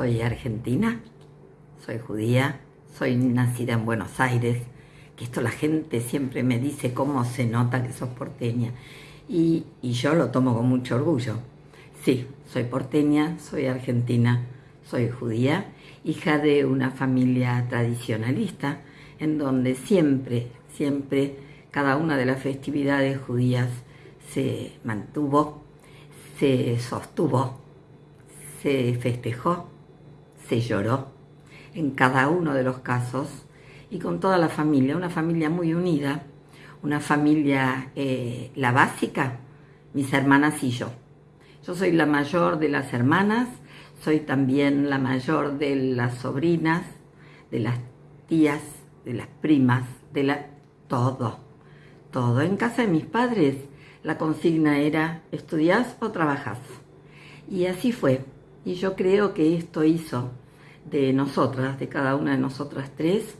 soy argentina, soy judía, soy nacida en Buenos Aires, que esto la gente siempre me dice cómo se nota que sos porteña. Y, y yo lo tomo con mucho orgullo. Sí, soy porteña, soy argentina, soy judía, hija de una familia tradicionalista, en donde siempre, siempre cada una de las festividades judías se mantuvo, se sostuvo, se festejó, se lloró, en cada uno de los casos, y con toda la familia, una familia muy unida, una familia, eh, la básica, mis hermanas y yo. Yo soy la mayor de las hermanas, soy también la mayor de las sobrinas, de las tías, de las primas, de la... todo, todo. En casa de mis padres la consigna era estudiás o trabajás. Y así fue. Y yo creo que esto hizo de nosotras, de cada una de nosotras tres,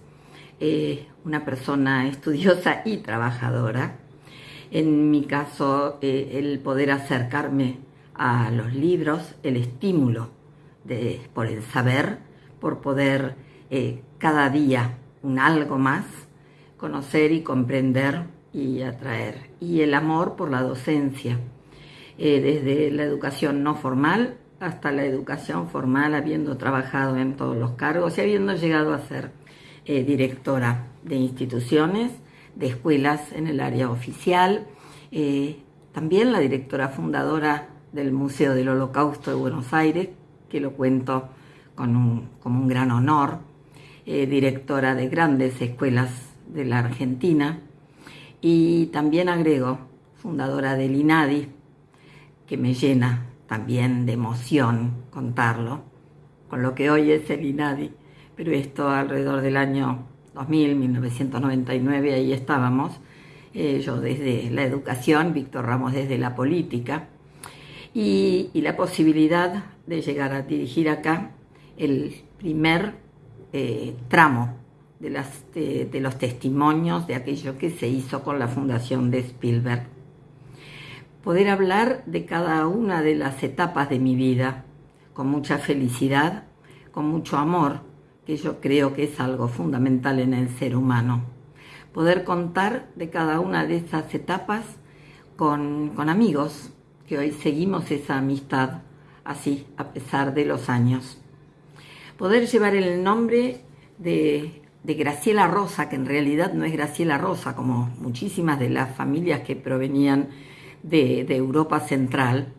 eh, una persona estudiosa y trabajadora. En mi caso, eh, el poder acercarme a los libros, el estímulo de, por el saber, por poder eh, cada día un algo más, conocer y comprender y atraer. Y el amor por la docencia, desde la educación no formal hasta la educación formal, habiendo trabajado en todos los cargos y habiendo llegado a ser eh, directora de instituciones, de escuelas en el área oficial, eh, también la directora fundadora del Museo del Holocausto de Buenos Aires, que lo cuento con un, como un gran honor, eh, directora de grandes escuelas de la Argentina, y también agrego, fundadora del INADI, que me llena también de emoción contarlo, con lo que hoy es el INADI, pero esto alrededor del año 2000, 1999, ahí estábamos, eh, yo desde la educación, Víctor Ramos desde la política, y, la posibilidad de llegar a dirigir acá el primer eh, tramo de, los testimonios de aquello que se hizo con la fundación de Spielberg poder hablar de cada una de las etapas de mi vida con mucha felicidad, con mucho amor, que yo creo que es algo fundamental en el ser humano. Poder contar de cada una de esas etapas con, amigos, que hoy seguimos esa amistad así, a pesar de los años. Poder llevar el nombre de, de Graciela Rosa, que en realidad no es Graciela Rosa, como muchísimas de las familias que provenían de, Europa Central.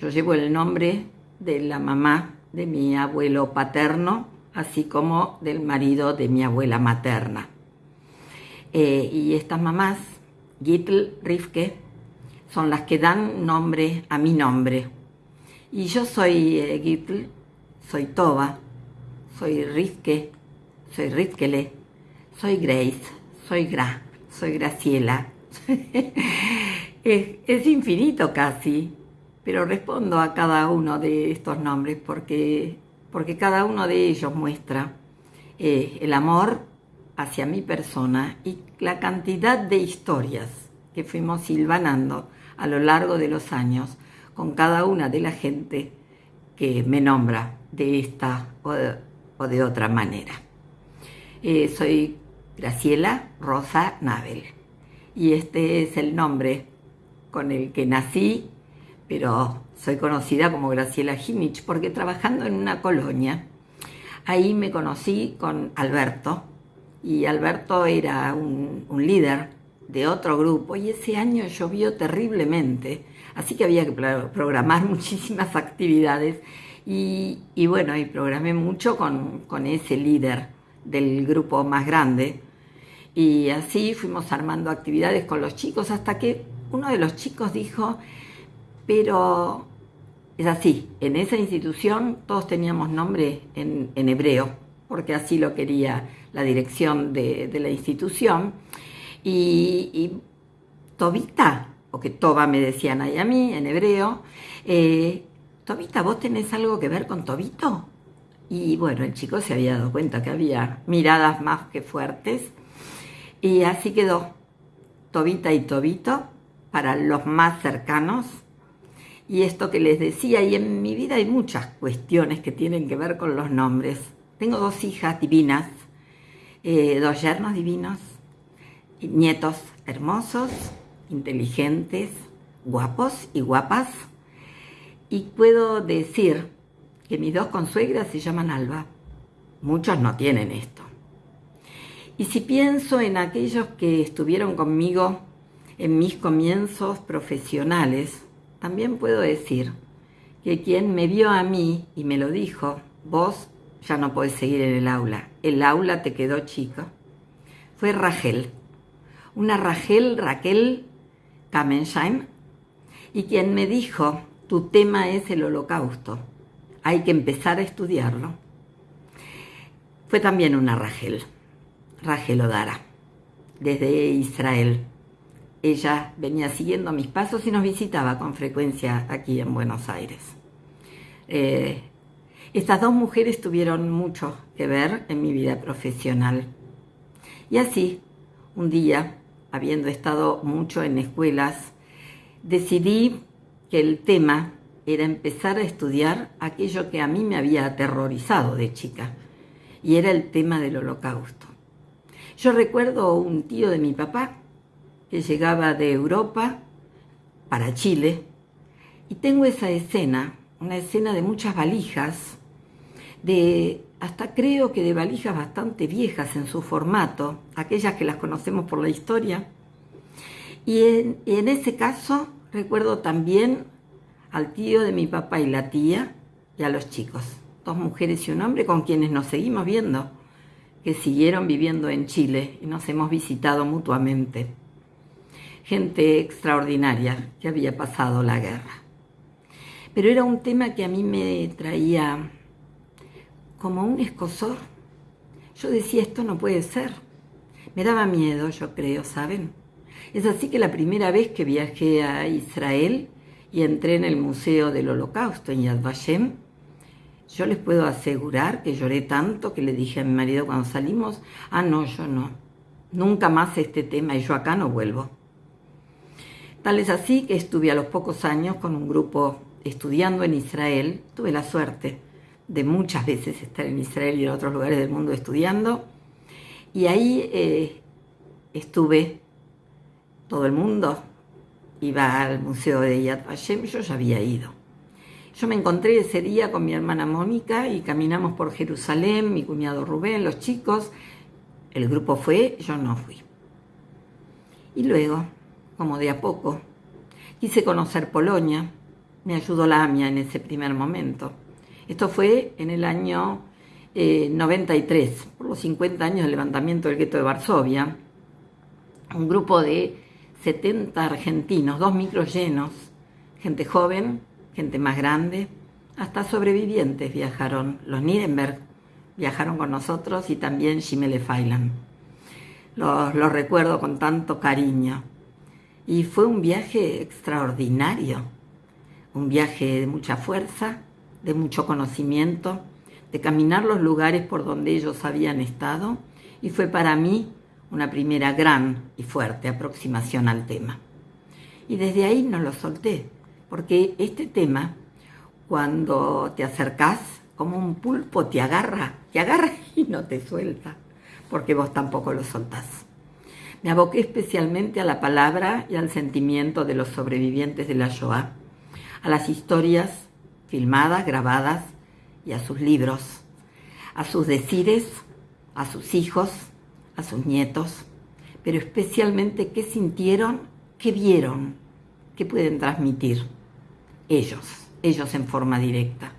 Yo llevo el nombre de la mamá de mi abuelo paterno, así como del marido de mi abuela materna. Eh, y estas mamás, Gitl, Rifke, son las que dan nombre a mi nombre. Y yo soy eh, Gitl, soy Toba, soy Rifke, soy Rifkele, soy Grace, soy Gra, soy Graciela. Es, infinito casi, pero respondo a cada uno de estos nombres porque, porque cada uno de ellos muestra eh, el amor hacia mi persona y la cantidad de historias que fuimos silvanando a lo largo de los años con cada una de la gente que me nombra de esta o de, otra manera. Eh, soy Graciela Rosa Nabel y este es el nombre con el que nací, pero soy conocida como Graciela Ginich, porque trabajando en una colonia, ahí me conocí con Alberto, y Alberto era un, líder de otro grupo, y ese año llovió terriblemente, así que había que programar muchísimas actividades, y, bueno, y programé mucho con, con ese líder del grupo más grande, y así fuimos armando actividades con los chicos hasta que uno de los chicos dijo, pero es así, en esa institución todos teníamos nombre en, hebreo, porque así lo quería la dirección de, la institución. Y, Tobita, o que Toba me decían ahí a mí en hebreo, eh, Tobita, ¿vos tenés algo que ver con Tobito? Y bueno, el chico se había dado cuenta que había miradas más que fuertes. Y así quedó Tobita y Tobito para los más cercanos Y esto que les decía, y en mi vida hay muchas cuestiones que tienen que ver con los nombres. Tengo dos hijas divinas, eh, dos yernos divinos, nietos hermosos, inteligentes, guapos y guapas. Y puedo decir que mis dos consuegras se llaman Alba. Muchos no tienen esto. Y si pienso en aquellos que estuvieron conmigo en mis comienzos profesionales, también puedo decir que quien me vio a mí y me lo dijo, vos ya no podés seguir en el aula, el aula te quedó chico, fue Rachel, una Rachel, Raquel Kamensheim, y quien me dijo, tu tema es el holocausto, hay que empezar a estudiarlo. Fue también una Rachel, Rachel Odara, desde Israel ella venía siguiendo mis pasos y nos visitaba con frecuencia aquí en Buenos Aires. Eh, estas dos mujeres tuvieron mucho que ver en mi vida profesional. Y así, un día, habiendo estado mucho en escuelas, decidí que el tema era empezar a estudiar aquello que a mí me había aterrorizado de chica, y era el tema del holocausto. Yo recuerdo un tío de mi papá que llegaba de Europa para Chile. Y tengo esa escena, una escena de muchas valijas, de hasta creo que de valijas bastante viejas en su formato, aquellas que las conocemos por la historia. Y en, en ese caso recuerdo también al tío de mi papá y la tía y a los chicos, dos mujeres y un hombre con quienes nos seguimos viendo, que siguieron viviendo en Chile y nos hemos visitado mutuamente gente extraordinaria que había pasado la guerra. Pero era un tema que a mí me traía como un escosor. Yo decía, esto no puede ser. Me daba miedo, yo creo, ¿saben? Es así que la primera vez que viajé a Israel y entré en el Museo del Holocausto en Yad Vashem, yo les puedo asegurar que lloré tanto que le dije a mi marido cuando salimos, ah, no, yo no, nunca más este tema y yo acá no vuelvo. Tal es así que estuve a los pocos años con un grupo estudiando en Israel. Tuve la suerte de muchas veces estar en Israel y en otros lugares del mundo estudiando. Y ahí eh, estuve, todo el mundo iba al Museo de Yad Vashem, yo ya había ido. Yo me encontré ese día con mi hermana Mónica y caminamos por Jerusalén, mi cuñado Rubén, los chicos. El grupo fue, yo no fui. Y luego como de a poco. Quise conocer Polonia, me ayudó la AMIA en ese primer momento. Esto fue en el año 93, eh, por los 50 años del levantamiento del gueto de Varsovia. Un grupo de 70 argentinos, dos micros llenos, gente joven, gente más grande, hasta sobrevivientes viajaron. Los Nierenberg viajaron con nosotros y también Jimele Failan. Los, los recuerdo con tanto cariño. Y fue un viaje extraordinario, un viaje de mucha fuerza, de mucho conocimiento, de caminar los lugares por donde ellos habían estado y fue para mí una primera gran y fuerte aproximación al tema. Y desde ahí no lo solté, porque este tema, cuando te acercás, como un pulpo te agarra, te agarra y no te suelta, porque vos tampoco lo soltás. Me aboqué especialmente a la palabra y al sentimiento de los sobrevivientes de la Shoah, a las historias filmadas, grabadas y a sus libros, a sus decires, a sus hijos, a sus nietos, pero especialmente qué sintieron, qué vieron, qué pueden transmitir ellos, ellos en forma directa,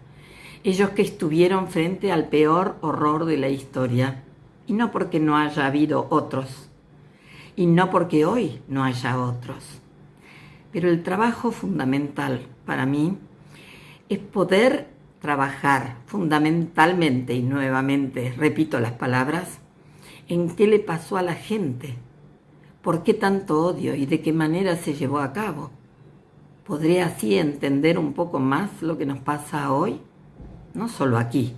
ellos que estuvieron frente al peor horror de la historia, y no porque no haya habido otros y no porque hoy no haya otros. Pero el trabajo fundamental para mí es poder trabajar fundamentalmente y nuevamente, repito las palabras, en qué le pasó a la gente, por qué tanto odio y de qué manera se llevó a cabo. ¿Podré así entender un poco más lo que nos pasa hoy? No solo aquí,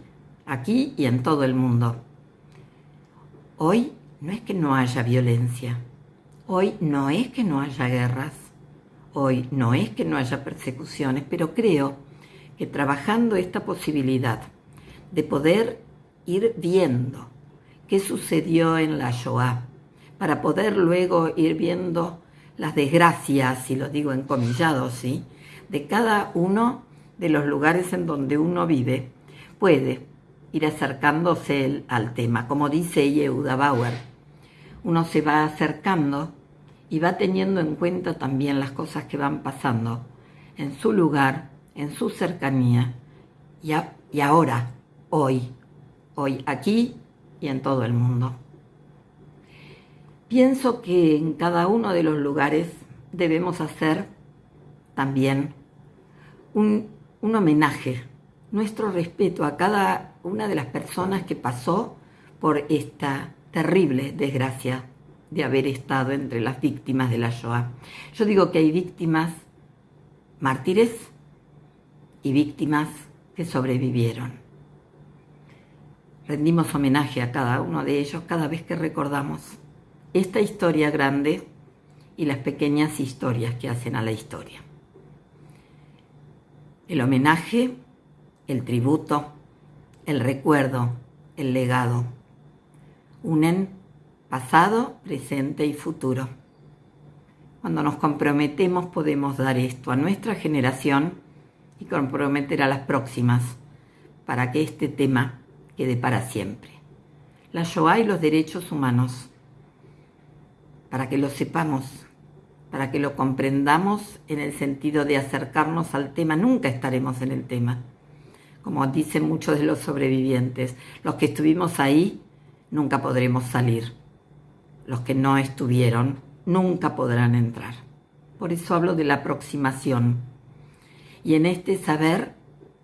aquí y en todo el mundo. Hoy no es que no haya violencia, Hoy no es que no haya guerras, hoy no es que no haya persecuciones, pero creo que trabajando esta posibilidad de poder ir viendo qué sucedió en la Shoah, para poder luego ir viendo las desgracias, si lo digo en comillados, ¿sí? de cada uno de los lugares en donde uno vive, puede ir acercándose al tema. Como dice Yehuda Bauer, uno se va acercando y va teniendo en cuenta también las cosas que van pasando en su lugar, en su cercanía y, y ahora, hoy, hoy aquí y en todo el mundo. Pienso que en cada uno de los lugares debemos hacer también un, un homenaje, nuestro respeto a cada una de las personas que pasó por esta terrible desgracia de haber estado entre las víctimas de la Shoah. Yo digo que hay víctimas mártires y víctimas que sobrevivieron. Rendimos homenaje a cada uno de ellos cada vez que recordamos esta historia grande y las pequeñas historias que hacen a la historia. El homenaje, el tributo, el recuerdo, el legado, unen pasado, presente y futuro. Cuando nos comprometemos podemos dar esto a nuestra generación y comprometer a las próximas para que este tema quede para siempre. La Shoah y los derechos humanos, para que lo sepamos, para que lo comprendamos en el sentido de acercarnos al tema, nunca estaremos en el tema. Como dicen muchos de los sobrevivientes, los que estuvimos ahí nunca podremos salir los que no estuvieron nunca podrán entrar. Por eso hablo de la aproximación. Y en este saber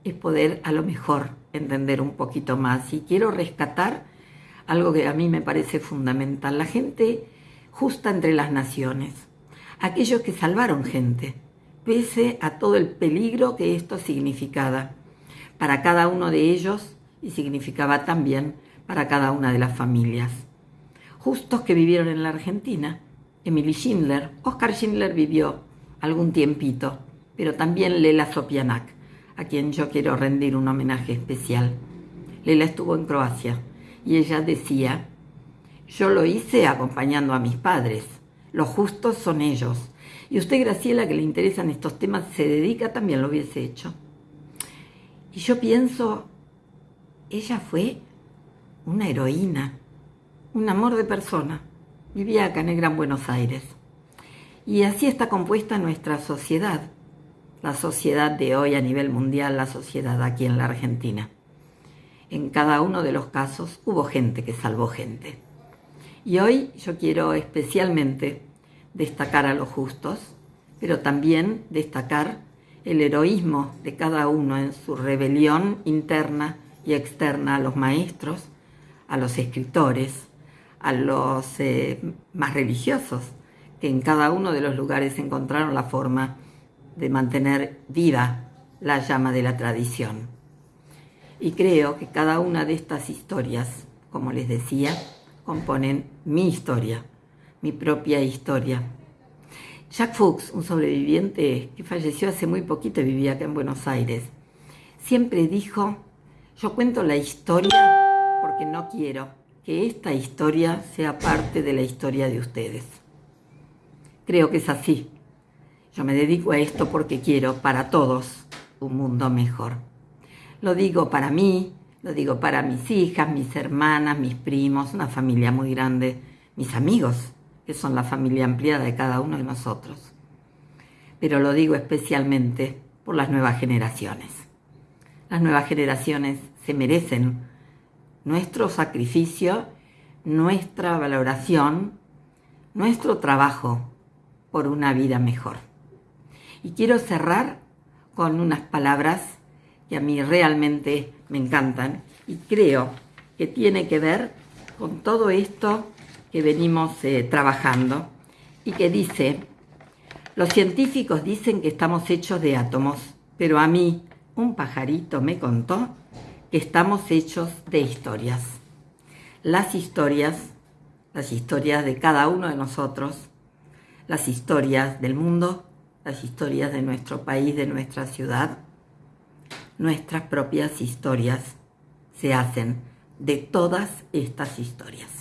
es poder a lo mejor entender un poquito más. Y quiero rescatar algo que a mí me parece fundamental. La gente justa entre las naciones. Aquellos que salvaron gente, pese a todo el peligro que esto significaba para cada uno de ellos y significaba también para cada una de las familias justos que vivieron en la Argentina. Emily Schindler, Oscar Schindler vivió algún tiempito, pero también Lela Sopianak, a quien yo quiero rendir un homenaje especial. Lela estuvo en Croacia y ella decía, yo lo hice acompañando a mis padres, los justos son ellos. Y usted, Graciela, que le interesan estos temas, se dedica, también lo hubiese hecho. Y yo pienso, ella fue una heroína, un amor de persona. Vivía acá en Gran Buenos Aires. Y así está compuesta nuestra sociedad, la sociedad de hoy a nivel mundial, la sociedad aquí en la Argentina. En cada uno de los casos hubo gente que salvó gente. Y hoy yo quiero especialmente destacar a los justos, pero también destacar el heroísmo de cada uno en su rebelión interna y externa a los maestros, a los escritores, a los eh, más religiosos, que en cada uno de los lugares encontraron la forma de mantener viva la llama de la tradición. Y creo que cada una de estas historias, como les decía, componen mi historia, mi propia historia. Jack Fuchs, un sobreviviente que falleció hace muy poquito y vivía acá en Buenos Aires, siempre dijo, yo cuento la historia porque no quiero que esta historia sea parte de la historia de ustedes. Creo que es así. Yo me dedico a esto porque quiero para todos un mundo mejor. Lo digo para mí, lo digo para mis hijas, mis hermanas, mis primos, una familia muy grande, mis amigos, que son la familia ampliada de cada uno de nosotros. Pero lo digo especialmente por las nuevas generaciones. Las nuevas generaciones se merecen nuestro sacrificio, nuestra valoración, nuestro trabajo por una vida mejor. Y quiero cerrar con unas palabras que a mí realmente me encantan y creo que tiene que ver con todo esto que venimos eh, trabajando y que dice, los científicos dicen que estamos hechos de átomos, pero a mí un pajarito me contó que estamos hechos de historias. Las historias, las historias de cada uno de nosotros, las historias del mundo, las historias de nuestro país, de nuestra ciudad, nuestras propias historias se hacen de todas estas historias.